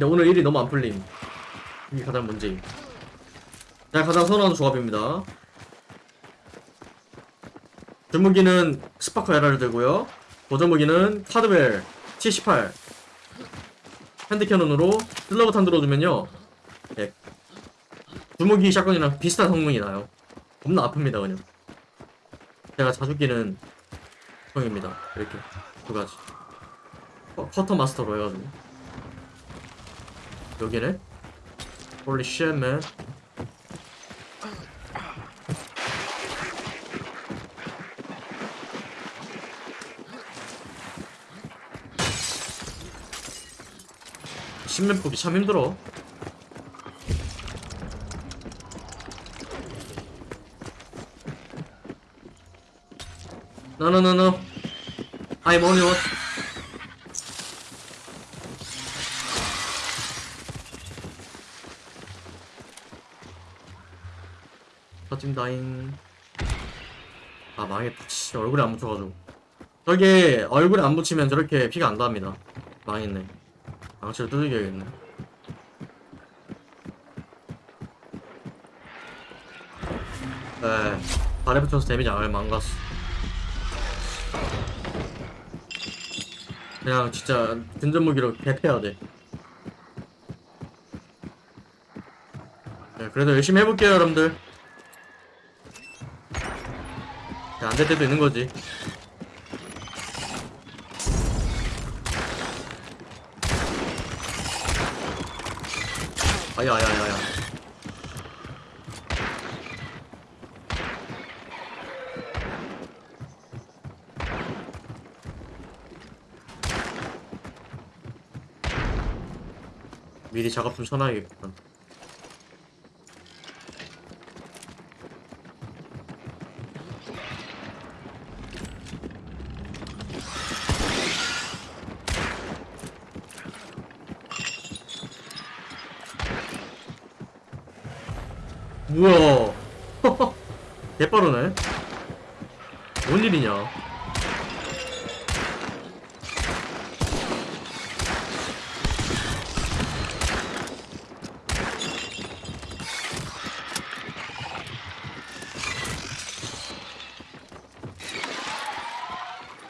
근데 오늘 일이 너무 안 풀림. 이게 가장 문제임. 제가 가장 선호하는 조합입니다. 주무기는 스파커 에라를 들고요. 보조무기는 카드웰 78 핸드캐논으로 슬러브탄 들어주면요. 예. 주무기 샷건이랑 비슷한 성능이 나요. 겁나 아픕니다 그냥. 제가 자주 끼는 형입니다. 이렇게 두 가지. 어, 커터 마스터로 해가지고. Holy shit, man. 신면 보기 참 힘들어. No, no, no, no. I'm only one. 터짐다잉. 아, 망했다. 씨, 얼굴에 안 붙여가지고. 저게 얼굴에 안 붙이면 저렇게 피가 안 납니다. 망했네. 망치를 두들겨야겠네. 네, 발에 붙여서 데미지 안 망갔어. 그냥 진짜 근접 무기로 개패야 돼. 네, 그래도 열심히 해볼게요, 여러분들. 안 될 때도 있는 거지. 아야야야야. 미리 작업 좀 쳐놔야겠구 만. 우와. 개빠르네. 뭔 일이냐?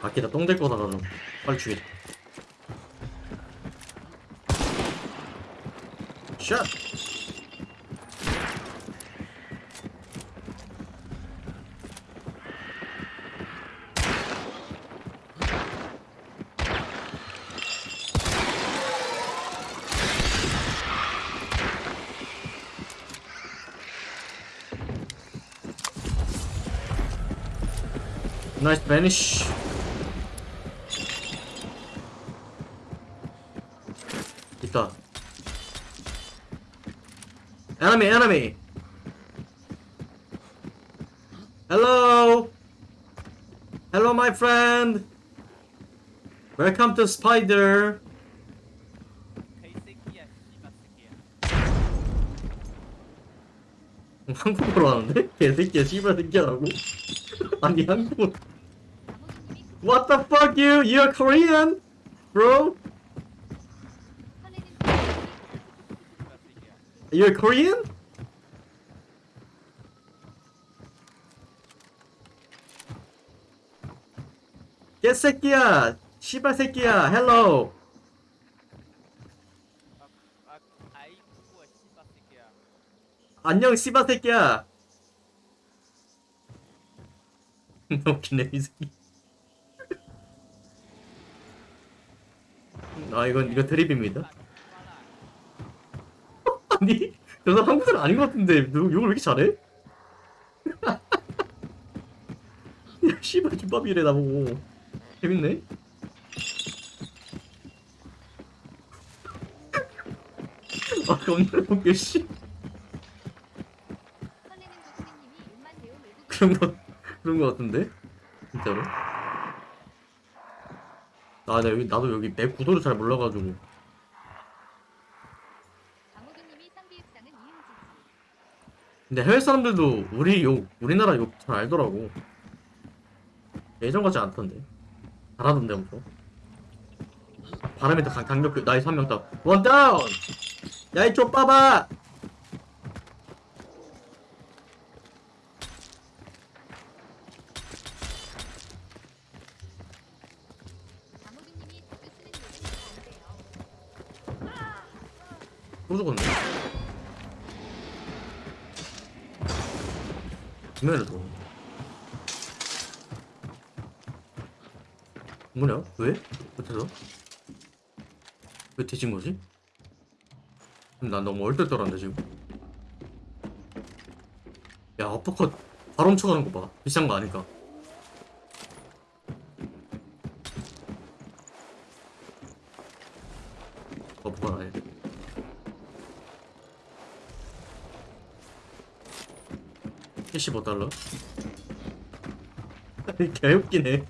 바퀴다 똥될 거다 가 좀 빨리 죽이자. 샷 나이스 베니쉬 있다 enemy enemy hello hello my friend welcome to spider 개새끼야 씨발 새끼야 한국어로 하는데? 개새끼야 씨발 새끼야라고? 아니 한국어 What the fuck you? You're Korean? Bro? You're Korean? 개새끼야 씨발 새끼야 헬로 안녕 씨발 새끼야 웃기네 이 새끼 아 이건 이거 드립입니다. 아니 저 사람 한국 사람 아닌 것 같은데. 누 욕을 왜 이렇게 잘해? 야 씨발 김밥이래 나보고. 재밌네? 아 겁나 웃겨 씨. 그런 거 그런 거 같은데? 진짜로 아, 나 여기 나도 여기 맵 구도를 잘 몰라가지고. 근데 해외 사람들도 우리 욕 우리나라 욕 잘 알더라고. 예전 같지 않던데. 잘하던데 엄청. 더 강- 강력 나이스 한명 다운 one down! 야이 족 봐봐 강호빈님이 자주 쓰는 요즘 안 돼요. 또 죽었네. 또 뭐냐? 왜? 어째서? 왜 뒤진 거지? 난 너무 얼떨떨한데 지금? 야 어퍼컷. 바로 훔쳐가는 거봐. 비싼 거 아니까. 어퍼컷 아니야 $75 달러 개웃기네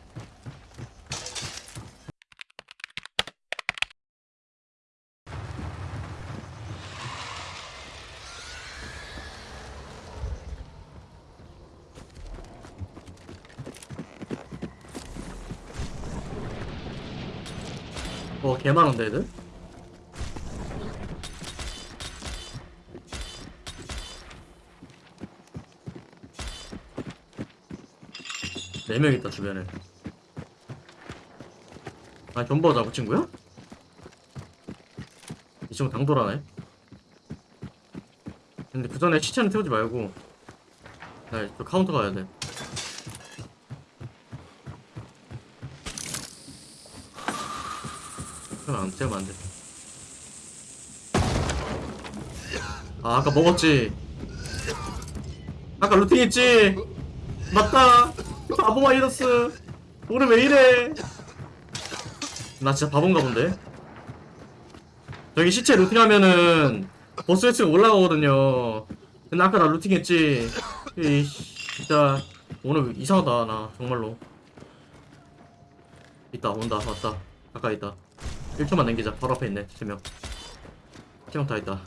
어 개많은데 애들? 네명 있다 주변에. 아 견보가 나그 친구야? 이 친구 당돌하네. 근데 그 전에 시체는 태우지 말고 나저 카운터 가야 돼. 그럼 안 태우면 안돼. 아 아까 먹었지. 아까 루팅 했지? 맞다 바보 바이러스. 오늘 왜 이래? 나 진짜 바본가 본데? 저기 시체 루팅하면은 보스 횟수가 올라가거든요. 근데 아까 나 루팅했지? 이 진짜 오늘 이상하다 나 정말로. 있다 온다 왔다. 가까이 있다. 1초만 남기자. 바로 앞에 있네 3명. 3명 다 있다.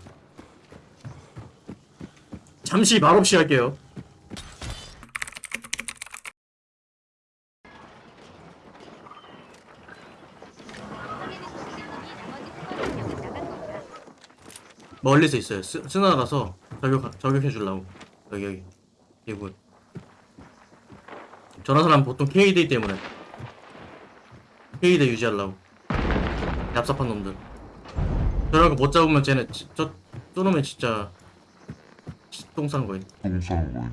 잠시 말없이 할게요 상해는 고객님이 나머지 세번을 나간 건가? 멀리서 있어요. 스, 스나가서 저격 저격해 주려고 여기 여기 이분. 저런 사람 보통 KD 때문에 KD 유지하려고 얍삽한 놈들. 저런 거못 잡으면 쟤네 지- 저 저놈의 진짜 똥 싸는 거임. 똥 싸는 거예요.